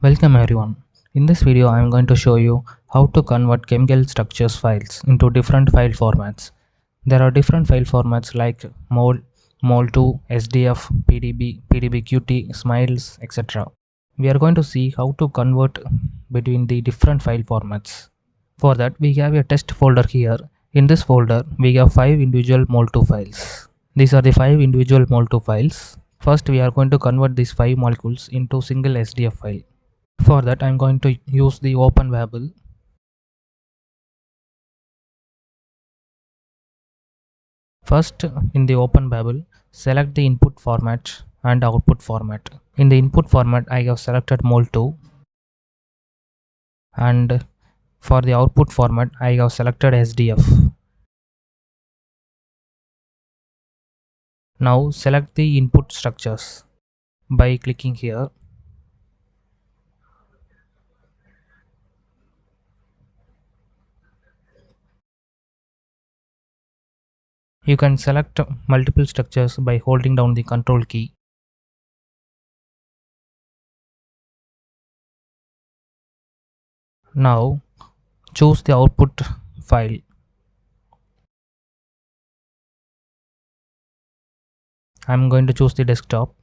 Welcome everyone. In this video I am going to show you how to convert chemical structures files into different file formats. There are different file formats like mol, mol2, SDF, PDB, PDBQT, smiles, etc. We are going to see how to convert between the different file formats. For that we have a test folder here. In this folder we have 5 individual mol2 files. These are the 5 individual mol2 files. First we are going to convert these 5 molecules into single SDF file. For that I'm going to use the Open Babel. First in the Open Babel select the input format and output format. In the input format I have selected mol2 and for the output format I have selected SDF. Now select the input structures by clicking here You can select multiple structures by holding down the control key. Now choose the output file. I'm going to choose the desktop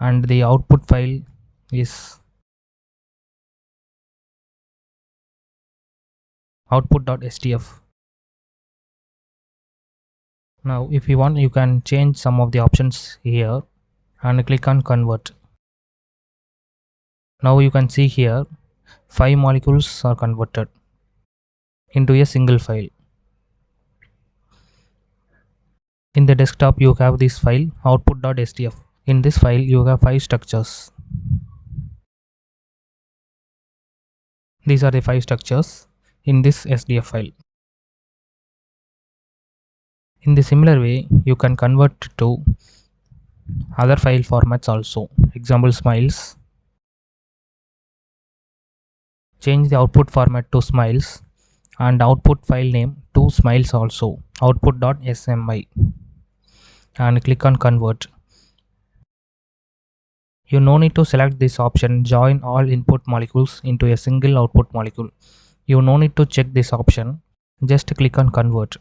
and the output file is output.sdf now if you want you can change some of the options here and click on convert. Now you can see here five molecules are converted into a single file. In the desktop you have this file output.sdf in this file you have five structures. These are the five structures in this sdf file in the similar way you can convert to other file formats also. Example smiles. Change the output format to smiles and output file name to smiles also. Output.smi and click on convert. You no need to select this option. Join all input molecules into a single output molecule. You no need to check this option. Just click on convert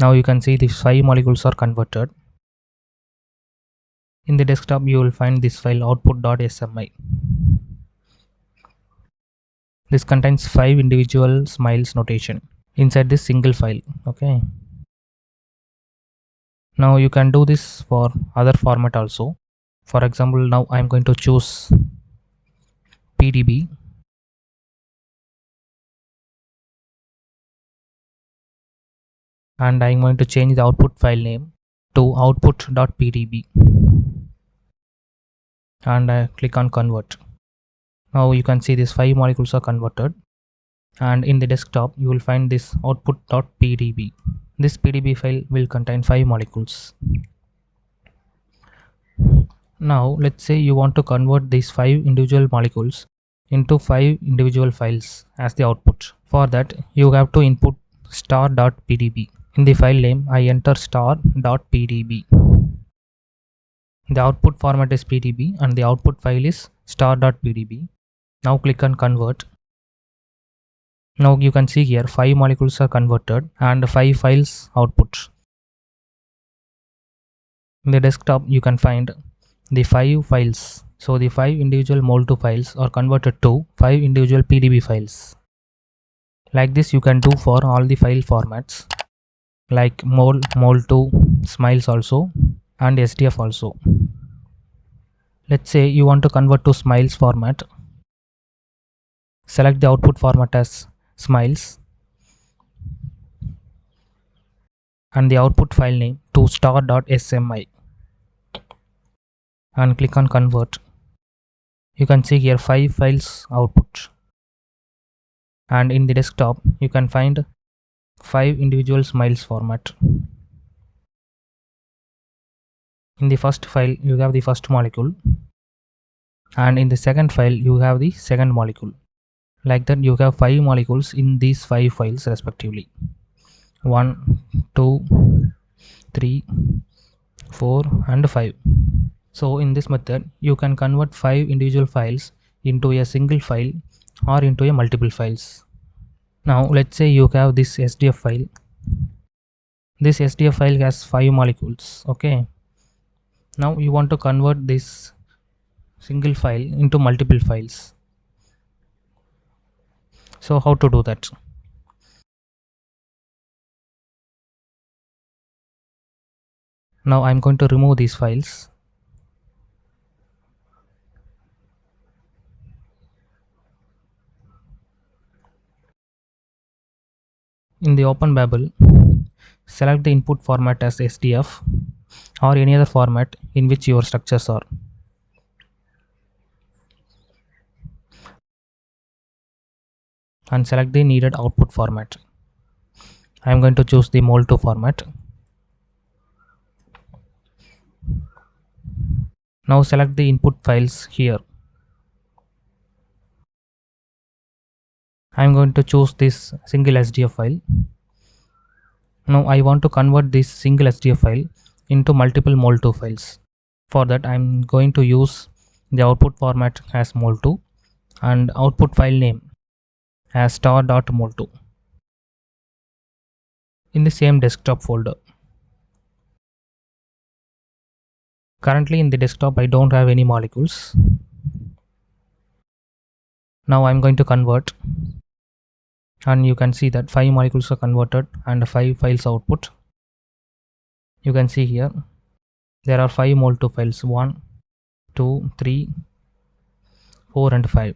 now you can see these five molecules are converted. In the desktop you will find this file output.smi this contains five individual smiles notation inside this single file okay? Now you can do this for other format also. For example now i'm going to choose pdb and I'm going to change the output file name to output.pdb and I click on convert. Now you can see these five molecules are converted. And in the desktop you will find this output.pdb this pdb file will contain five molecules. Now let's say you want to convert these five individual molecules into five individual files as the output. For that you have to input star.pdb in the file name, I enter star.pdb. The output format is pdb and the output file is star.pdb. Now click on convert. Now you can see here 5 molecules are converted and 5 files output. In the desktop you can find the 5 files. So the 5 individual mol2 files are converted to 5 individual pdb files. Like this you can do for all the file formats like mol mol2 smiles also and sdf also. Let's say you want to convert to smiles format. Select the output format as smiles. And the output file name to star.smi and click on convert. You can see here five files output. And in the desktop you can find 5 individual smiles format. In the first file you have the first molecule and in the second file you have the second molecule. Like that you have 5 molecules in these 5 files respectively. 1, 2, 3, 4 and 5. So in this method, you can convert five individual files into a single file or into a multiple files. Now let's say you have this SDF file. This SDF file has five molecules. Okay. Now you want to convert this single file into multiple files. So how to do that? Now I'm going to remove these files In the Open Babel, select the input format as SDF or any other format in which your structures are. And select the needed output format. I am going to choose the mol2 format. Now select the input files here. I am going to choose this single SDF file. Now I want to convert this single SDF file into multiple mol2 files. For that I am going to use the output format as mol2 and output file name as star.mol2 in the same desktop folder. Currently in the desktop I don't have any molecules. Now I'm going to convert and you can see that five molecules are converted and five files output. You can see here there are five mol2 files one two three four and five.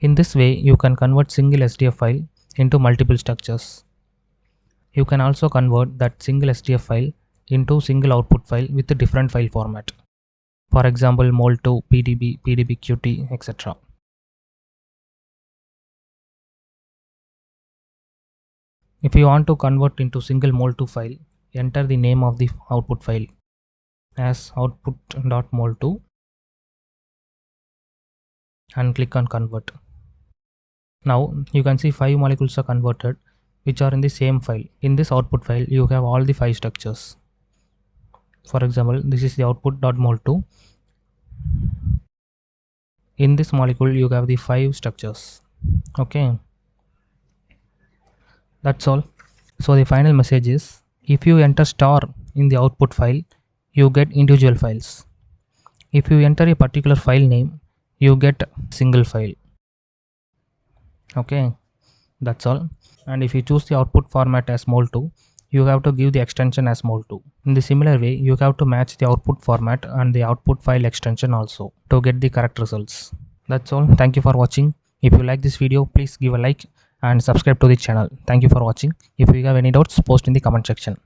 In this way you can convert single sdf file into multiple structures. You can also convert that single sdf file into single output file with a different file format. For example mol2 pdb pdbqt etc If you want to convert into single mol2 file, enter the name of the output file as output.mol2 and click on convert. Now you can see five molecules are converted which are in the same file. In this output file you have all the five structures. For example, this is the output.mol2. In this molecule you have the five structures. Okay that's all. So the final message is if you enter star in the output file you get individual files. If you enter a particular file name you get single file. Okay? That's all. And if you choose the output format as mol2 you have to give the extension as mol2 in the similar way you have to match the output format and the output file extension also to get the correct results. That's all. Thank you for watching. If you like this video please give a like and subscribe to the channel. Thank you for watching. If you have any doubts post in the comment section